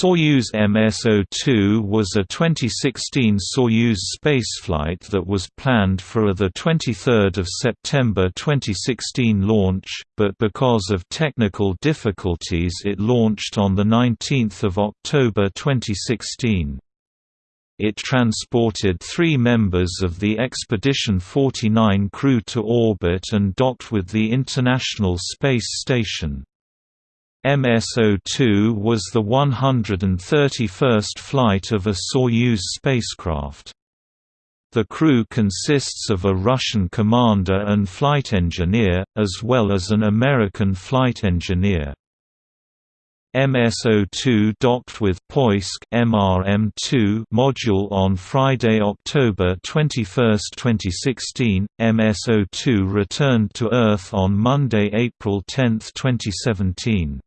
Soyuz MS-02 was a 2016 Soyuz spaceflight that was planned for a 23 September 2016 launch, but because of technical difficulties it launched on 19 October 2016. It transported three members of the Expedition 49 crew to orbit and docked with the International Space Station. MS-02 was the 131st flight of a Soyuz spacecraft. The crew consists of a Russian commander and flight engineer, as well as an American flight engineer. MS-02 docked with Poisk MRM-2 module on Friday, October 21, 2016. MS-02 returned to Earth on Monday, April 10, 2017.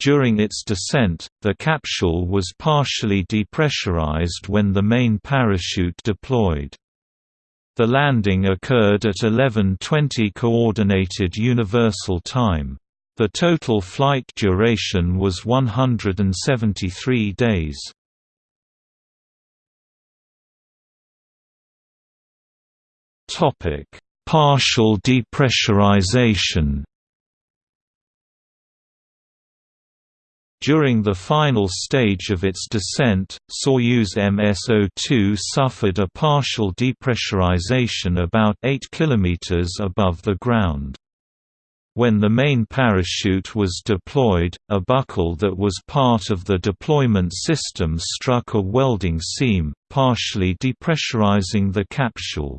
During its descent, the capsule was partially depressurized when the main parachute deployed. The landing occurred at 11:20 coordinated universal time. The total flight duration was 173 days. Topic: Partial depressurization. During the final stage of its descent, Soyuz MS-02 suffered a partial depressurization about 8 km above the ground. When the main parachute was deployed, a buckle that was part of the deployment system struck a welding seam, partially depressurizing the capsule.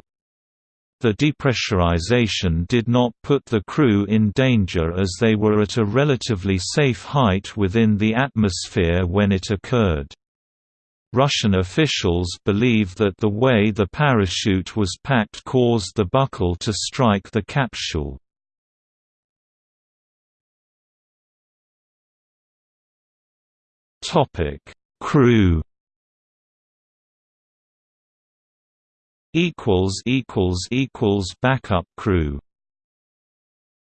The depressurization did not put the crew in danger as they were at a relatively safe height within the atmosphere when it occurred. Russian officials believe that the way the parachute was packed caused the buckle to strike the capsule. Crew equals equals equals backup crew